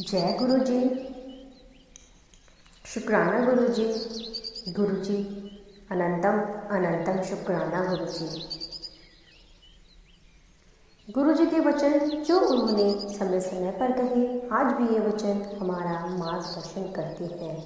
जय गुरु जी शुक्राना गुरु जी गुरु जी अनंतम अनंतम शुक्राना गुरु जी गुरु जी के वचन जो उन्होंने समय समय पर कहे, आज भी ये वचन हमारा मार्गदर्शन करते हैं।